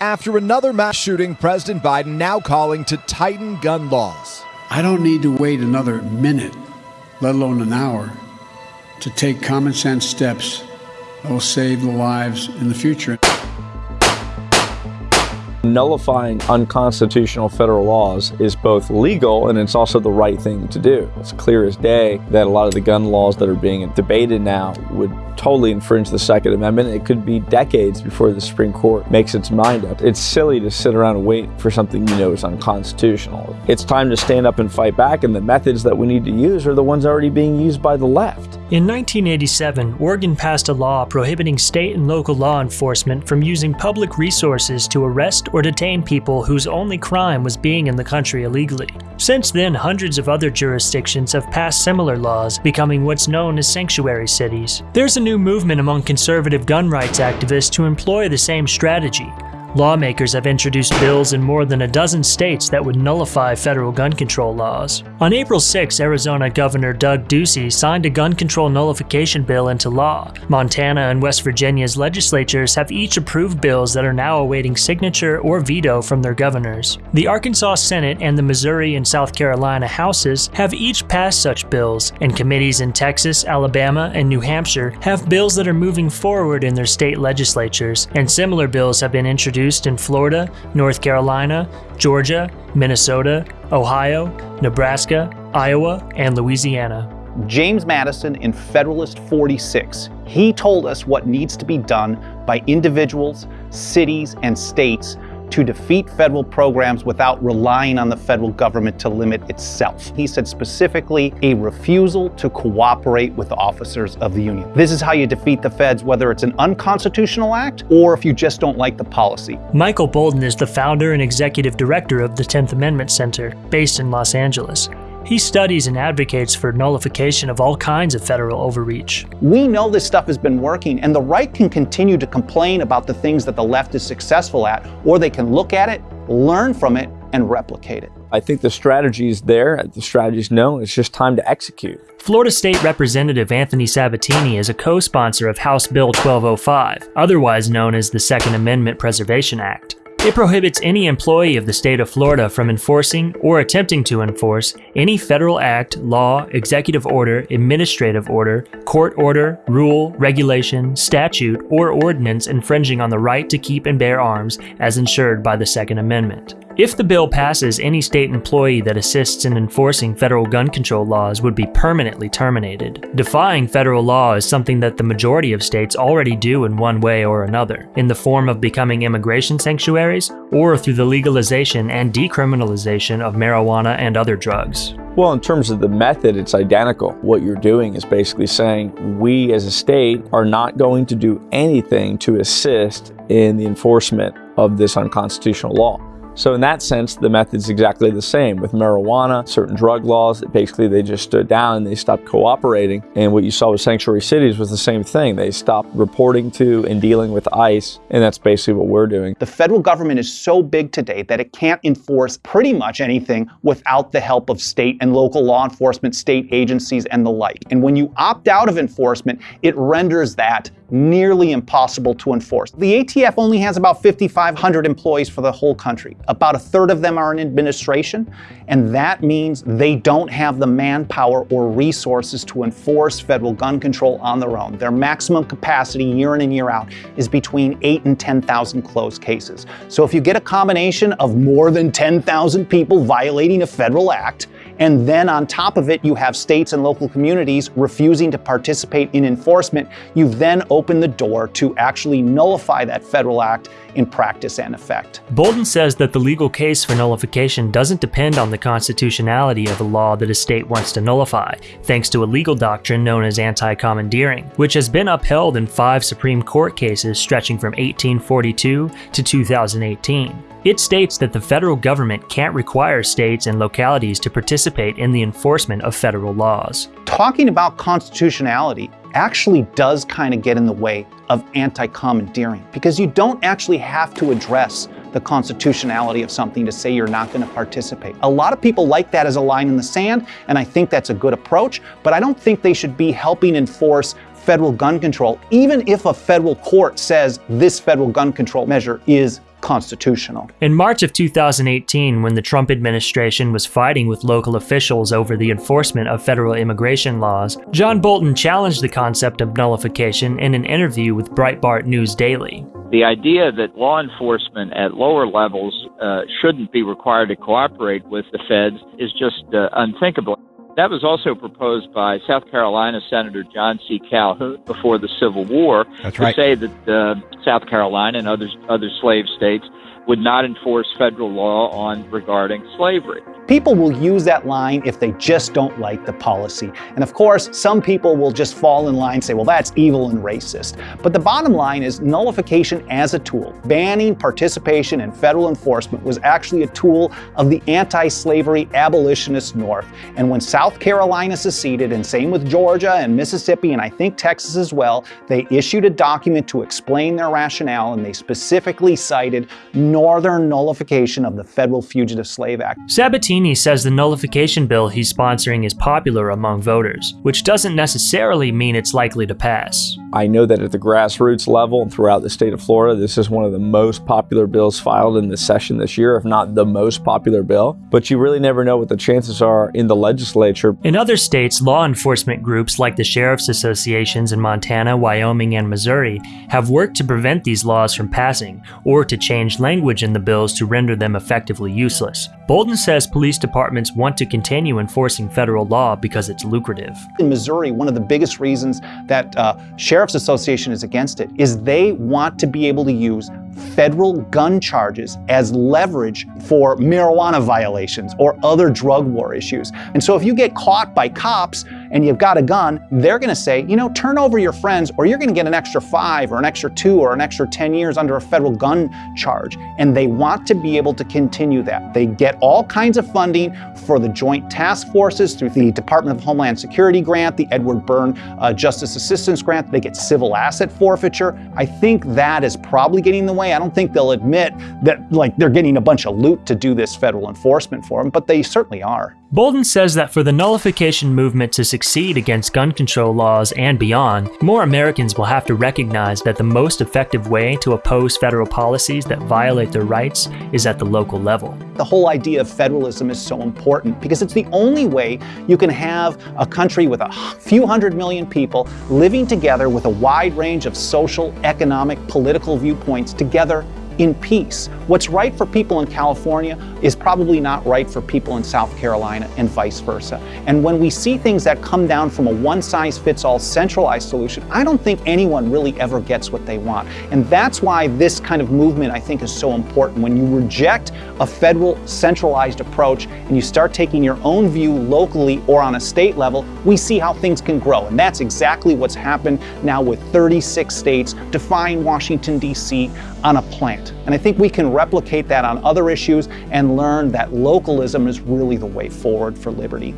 After another mass shooting, President Biden now calling to tighten gun laws. I don't need to wait another minute, let alone an hour, to take common sense steps that will save the lives in the future. Nullifying unconstitutional federal laws is both legal and it's also the right thing to do. It's clear as day that a lot of the gun laws that are being debated now would totally infringe the Second Amendment. It could be decades before the Supreme Court makes its mind up. It's silly to sit around and wait for something you know is unconstitutional. It's time to stand up and fight back, and the methods that we need to use are the ones already being used by the left. In 1987, Oregon passed a law prohibiting state and local law enforcement from using public resources to arrest or detain people whose only crime was being in the country illegally. Since then, hundreds of other jurisdictions have passed similar laws, becoming what's known as sanctuary cities. There's a new movement among conservative gun rights activists to employ the same strategy, Lawmakers have introduced bills in more than a dozen states that would nullify federal gun control laws. On April 6, Arizona Governor Doug Ducey signed a gun control nullification bill into law. Montana and West Virginia's legislatures have each approved bills that are now awaiting signature or veto from their governors. The Arkansas Senate and the Missouri and South Carolina Houses have each passed such bills, and committees in Texas, Alabama, and New Hampshire have bills that are moving forward in their state legislatures, and similar bills have been introduced introduced in Florida, North Carolina, Georgia, Minnesota, Ohio, Nebraska, Iowa, and Louisiana. James Madison in Federalist 46. He told us what needs to be done by individuals, cities, and states to defeat federal programs without relying on the federal government to limit itself. He said specifically a refusal to cooperate with the officers of the Union. This is how you defeat the feds, whether it's an unconstitutional act or if you just don't like the policy. Michael Boldin is the founder and executive director of the 10th Amendment Center, based in Los Angeles. He studies and advocates for nullification of all kinds of federal overreach. We know this stuff has been working, and the right can continue to complain about the things that the left is successful at, or they can look at it, learn from it, and replicate it. I think the strategy is there, the strategy is known, it's just time to execute. Florida State Representative Anthony Sabatini is a co-sponsor of House Bill 1205, otherwise known as the Second Amendment Preservation Act. It prohibits any employee of the state of Florida from enforcing or attempting to enforce any federal act, law, executive order, administrative order, court order, rule, regulation, statute, or ordinance infringing on the right to keep and bear arms as ensured by the Second Amendment. If the bill passes, any state employee that assists in enforcing federal gun control laws would be permanently terminated. Defying federal law is something that the majority of states already do in one way or another, in the form of becoming immigration sanctuaries, or through the legalization and decriminalization of marijuana and other drugs. Well, in terms of the method, it's identical. What you're doing is basically saying we as a state are not going to do anything to assist in the enforcement of this unconstitutional law. So in that sense, the method's exactly the same. With marijuana, certain drug laws, basically they just stood down and they stopped cooperating. And what you saw with sanctuary cities was the same thing. They stopped reporting to and dealing with ICE, and that's basically what we're doing. The federal government is so big today that it can't enforce pretty much anything without the help of state and local law enforcement, state agencies, and the like. And when you opt out of enforcement, it renders that nearly impossible to enforce. The ATF only has about 5,500 employees for the whole country. About a third of them are in administration, and that means they don't have the manpower or resources to enforce federal gun control on their own. Their maximum capacity year in and year out is between 8 and 10,000 closed cases. So if you get a combination of more than 10,000 people violating a federal act, and then on top of it, you have states and local communities refusing to participate in enforcement. You've then opened the door to actually nullify that federal act in practice and effect. Boldin says that the legal case for nullification doesn't depend on the constitutionality of a law that a state wants to nullify, thanks to a legal doctrine known as anti-commandeering, which has been upheld in five Supreme Court cases stretching from 1842 to 2018. It states that the federal government can't require states and localities to participate in the enforcement of federal laws. Talking about constitutionality actually does kind of get in the way of anti-commandeering because you don't actually have to address the constitutionality of something to say you're not going to participate. A lot of people like that as a line in the sand, and I think that's a good approach, but I don't think they should be helping enforce federal gun control, even if a federal court says this federal gun control measure is constitutional. In March of 2018, when the Trump administration was fighting with local officials over the enforcement of federal immigration laws, John Bolton challenged the concept of nullification in an interview with Breitbart News Daily. The idea that law enforcement at lower levels uh, shouldn't be required to cooperate with the feds is just uh, unthinkable. That was also proposed by South Carolina Senator John C. Calhoun before the Civil War That's to right. say that uh, South Carolina and other other slave states would not enforce federal law on regarding slavery. People will use that line if they just don't like the policy. And of course, some people will just fall in line and say, well, that's evil and racist. But the bottom line is nullification as a tool, banning participation in federal enforcement was actually a tool of the anti-slavery abolitionist North. And when South Carolina seceded, and same with Georgia and Mississippi, and I think Texas as well, they issued a document to explain their rationale, and they specifically cited northern nullification of the Federal Fugitive Slave Act. Sabatini says the nullification bill he's sponsoring is popular among voters, which doesn't necessarily mean it's likely to pass. I know that at the grassroots level and throughout the state of Florida, this is one of the most popular bills filed in the session this year, if not the most popular bill. But you really never know what the chances are in the legislature. In other states, law enforcement groups like the sheriff's associations in Montana, Wyoming, and Missouri have worked to prevent these laws from passing or to change language in the bills to render them effectively useless. Boldin says police departments want to continue enforcing federal law because it's lucrative. In Missouri, one of the biggest reasons that uh, Sheriff's Association is against it is they want to be able to use federal gun charges as leverage for marijuana violations or other drug war issues. And so if you get caught by cops and you've got a gun, they're going to say, you know, turn over your friends or you're going to get an extra five or an extra two or an extra 10 years under a federal gun charge. And they want to be able to continue that. They get all kinds of funding for the joint task forces through the Department of Homeland Security grant, the Edward Byrne uh, Justice Assistance Grant. They get civil asset forfeiture. I think that is probably getting in the way. I don't think they'll admit that like they're getting a bunch of loot to do this federal enforcement for them, but they certainly are. Boldin says that for the nullification movement to succeed against gun control laws and beyond, more Americans will have to recognize that the most effective way to oppose federal policies that violate their rights is at the local level. The whole idea of federalism is so important because it's the only way you can have a country with a few hundred million people living together with a wide range of social, economic, political viewpoints together in peace. What's right for people in California is probably not right for people in South Carolina and vice versa. And when we see things that come down from a one size fits all centralized solution, I don't think anyone really ever gets what they want. And that's why this kind of movement I think is so important. When you reject a federal centralized approach and you start taking your own view locally or on a state level, we see how things can grow. And that's exactly what's happened now with 36 states defying Washington, D.C. on a plant. And I think we can replicate that on other issues and learn that localism is really the way forward for liberty.